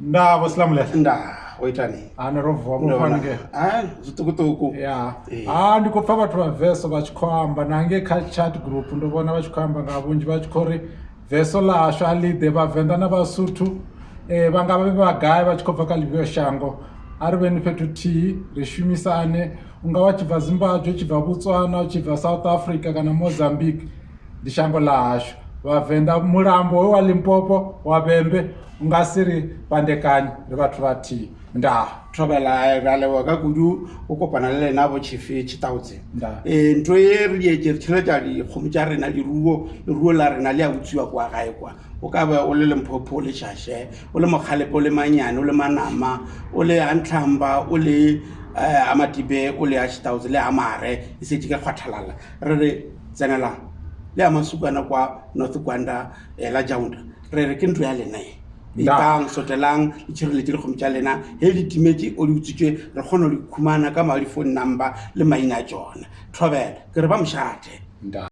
ndavo silamulela nda oitani hani ro vuwa mufanike. Zitukutuku ya. Ha ndi khou pfa vhathu vha veso vha tshi khou amba. Nange kha chat group ndo vhona vha tshi khou amba nga vhunzhi vha tshi khou ri veso ḽashu a ḽi ḓe vhavenḓa na vhasuthu. Vha nga vhe vhagai vha tshi khou bva kha ḽivhio shango. A ri vheni fhethu thihi ri shumisane. U nga wa tshi bva zimbabwe u tshi bva botswana u tshi bva south africa kana mozambique ndi shango ḽa hashu vhavenḓa mulambo we wa limpopo wa vhembe u nga si ri pandekanye ri vhathu vhathihi ndaa thobela ra leboga ka kudu o kopana le lena bo chife chitaotse Nda. um ntho e re dietse re tšheleta dikgomo tša rena leruo leruo la rena le a utsiwa kwa gae kwa. O ka ba o le lemphopo o le šaše o le mokgalepe o le manyane o le manama o le antlhamba o le um amatibe o le a chitaotse le amare e setse ka kgwathalala re re tsenelang le a masukana kwa north kwanda um la jaunda. Re re ke ntlo ya lena e. Itang sotelang le tšhireletse dikgomo tša lena. He di timetse o di utswitswe re kgone go di khumana ka madi phone number le maina a tšona thobela ke re ba mošate